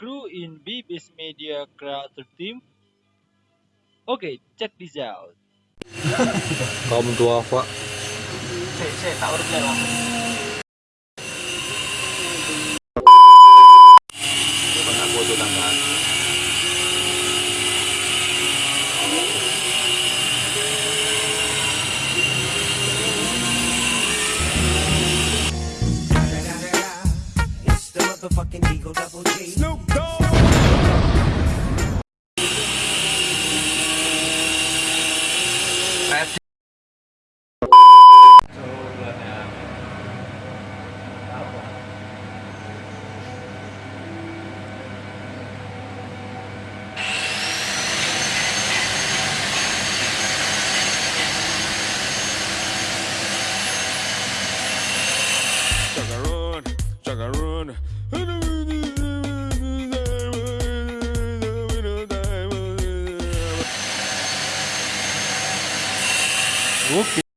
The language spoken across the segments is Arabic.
Crew in BBS Media Creator Team? Okay, check this out. kaum duafa Cek, cek, tak urut motherfucking Eagle Double G. Snoop Dogg. Okay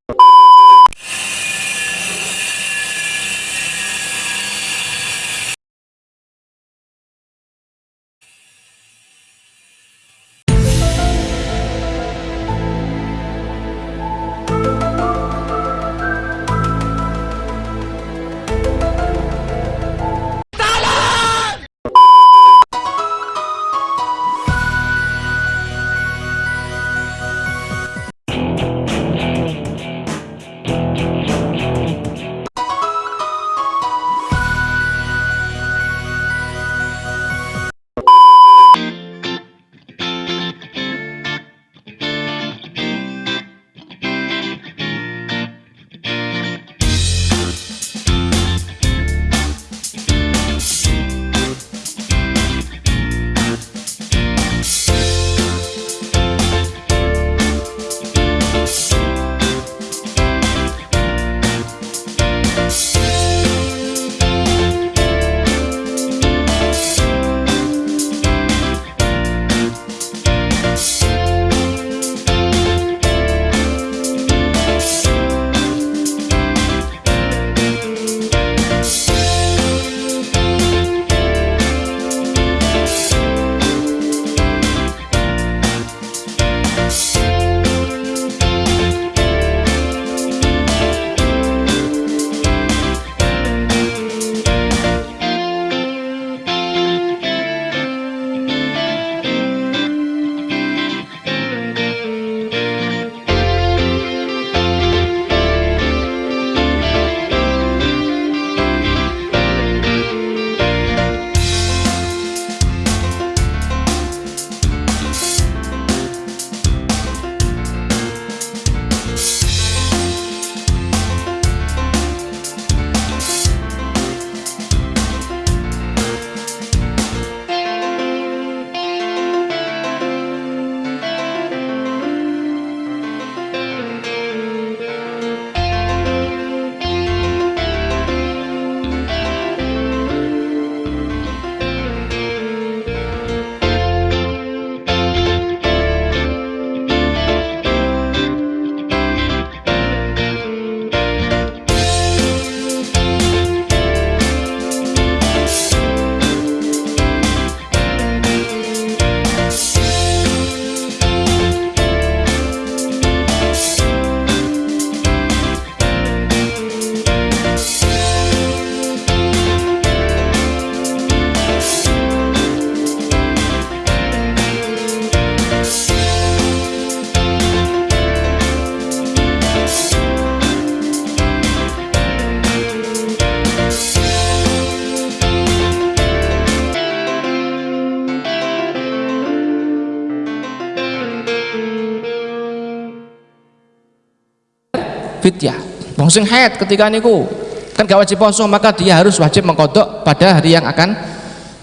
fidyah. Wong sing haid ketika niku kan gak wajib poso maka dia harus wajib mengkodok pada hari yang akan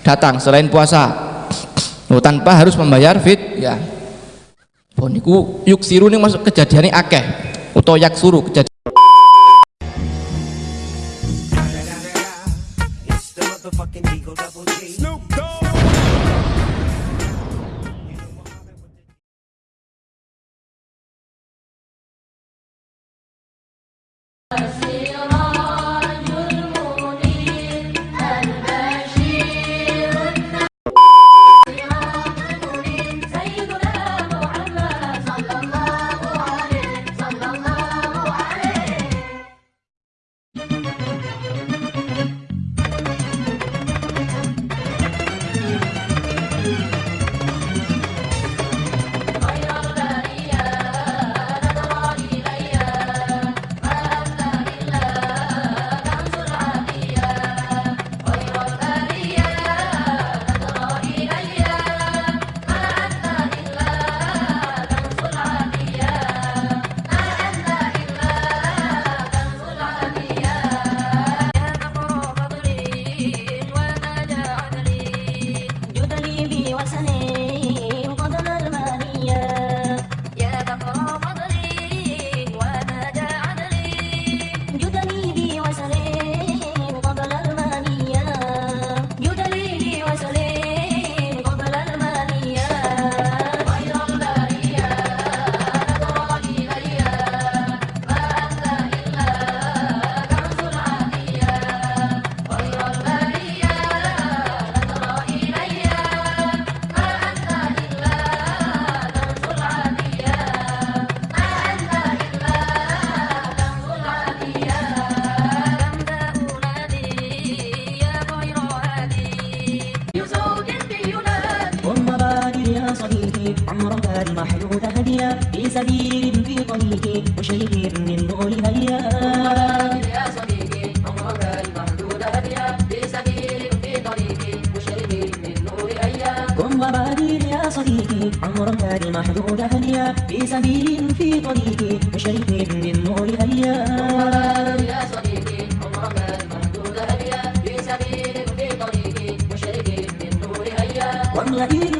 datang selain puasa. Oh, tanpa harus membayar fidyah. Oh niku yuk siru nih masuk kejadian ini akeh atau yak suruh kejadian سبيل في طريق مشرق من نور هيا يا صديقي عمرك المحدود هديا. في سبيل في طريقي مشرق من نور أيام كن وبادر يا صديقي عمرك المحدود هديا. في سبيل في هديا طريقي مشرق من نور واملئي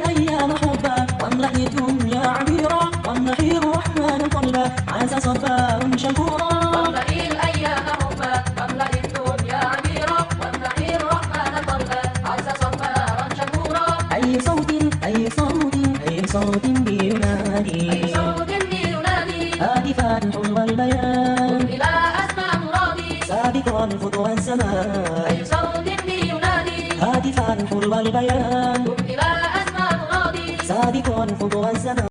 أي صوت أي صوت أي صوت بينادي أي صوت بينادي هاتفا حلو البيان. إلى أسمع مرادي. سابقا خطو السماء أي صوت بينادي هاتفا حلو البيان. إلى أسمع مرادي. سابقا خطو السماء